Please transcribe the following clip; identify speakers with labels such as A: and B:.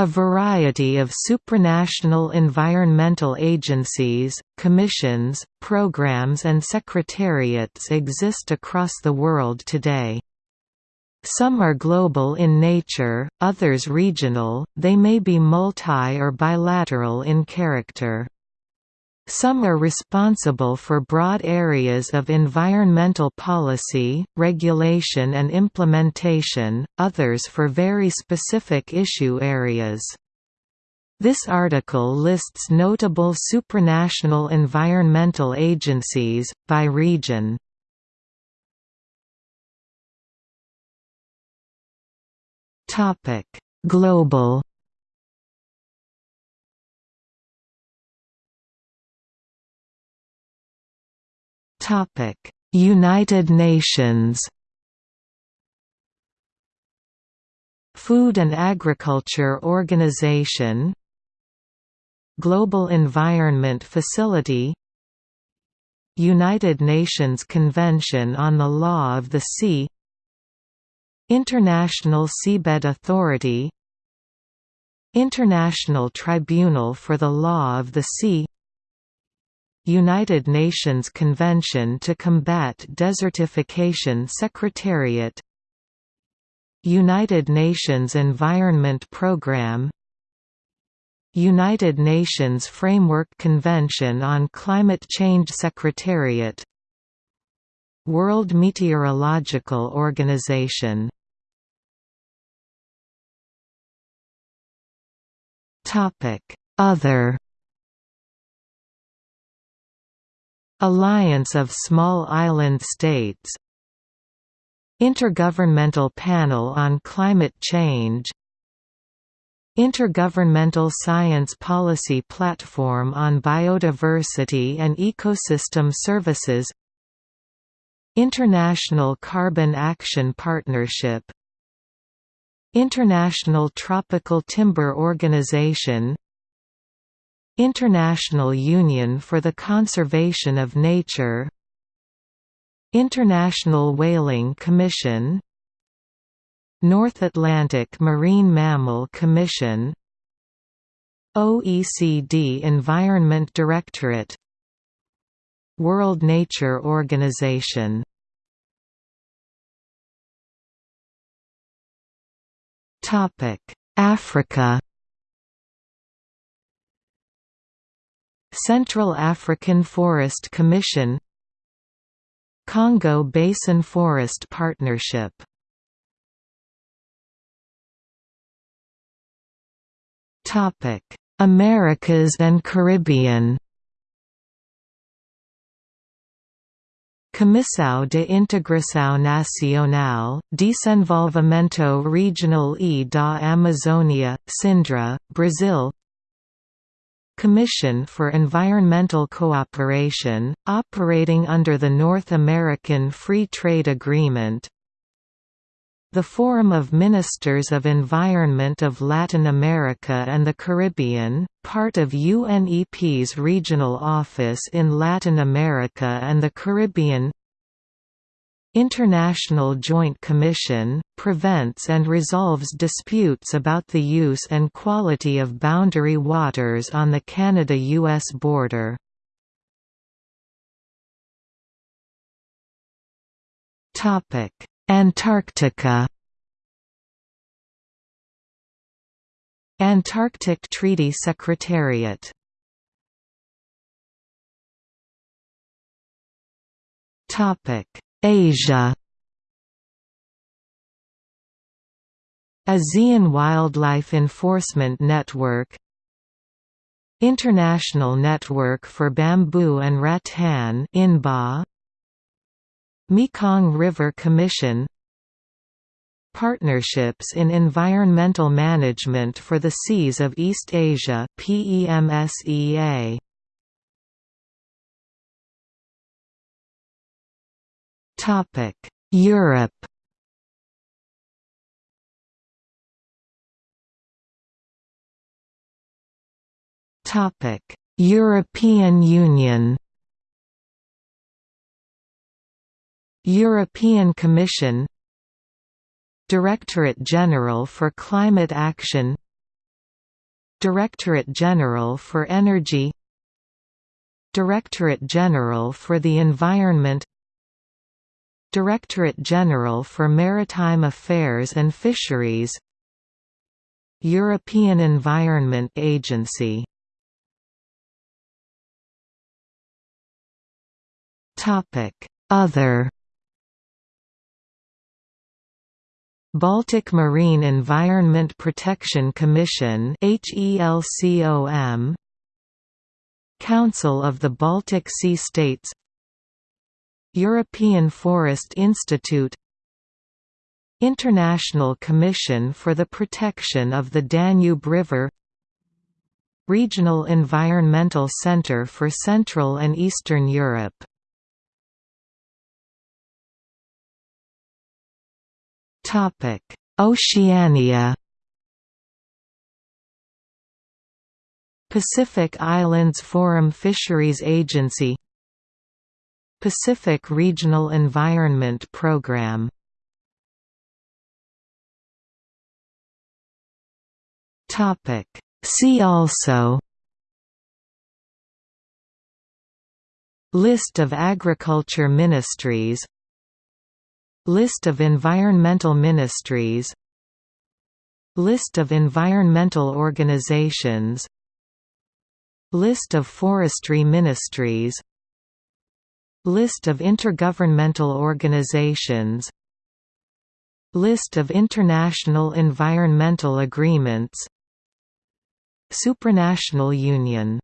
A: A variety of supranational environmental agencies, commissions, programs and secretariats exist across the world today. Some are global in nature, others regional, they may be multi- or bilateral in character. Some are responsible for broad areas of environmental policy, regulation and implementation, others for very specific issue areas. This article lists notable supranational environmental agencies, by region. Global United Nations Food and Agriculture Organization Global Environment Facility United Nations Convention on the Law of the Sea International Seabed Authority International Tribunal for the Law of the Sea United Nations Convention to Combat Desertification Secretariat United Nations Environment Programme United Nations Framework Convention on Climate Change Secretariat World Meteorological Organization. Other Alliance of Small Island States. Intergovernmental Panel on Climate Change. Intergovernmental Science Policy Platform on Biodiversity and Ecosystem Services. International Carbon Action Partnership. International Tropical Timber Organization International Union for the Conservation of Nature. International Whaling Commission. North Atlantic Marine Mammal Commission. OECD Environment Directorate. World Nature Organization. Africa Central African Forest Commission Congo Basin Forest Partnership. Americas and Caribbean. Comissão de Integração Nacional, Desenvolvimento Regional e da Amazônia, CINDRA, Brazil Commission for Environmental Cooperation, operating under the North American Free Trade Agreement. The Forum of Ministers of Environment of Latin America and the Caribbean, part of UNEP's regional office in Latin America and the Caribbean International Joint Commission, prevents and resolves disputes about the use and quality of boundary waters on the Canada–US border. Antarctica Antarctic Treaty Secretariat Topic Asia. ASEAN Wildlife Enforcement Network. International Network for Bamboo and Rattan INBAR. Mekong River Commission. Partnerships in Environmental Management for the Seas of East Asia PEMSEA Topic: Europe. Topic: European Union. European Commission Directorate General for Climate Action Directorate General for Energy Directorate General for the Environment Directorate General for Maritime Affairs and Fisheries European Environment Agency. Other. Baltic Marine Environment Protection Commission Council of the Baltic Sea States European Forest Institute International Commission for the Protection of the Danube River Regional Environmental Centre for Central and Eastern Europe Oceania Pacific Islands Forum Fisheries Agency Pacific Regional Environment Program. See also. List of agriculture ministries. List of environmental ministries. List of environmental organizations. List of forestry ministries List of intergovernmental organizations. List of international environmental agreements. Supranational Union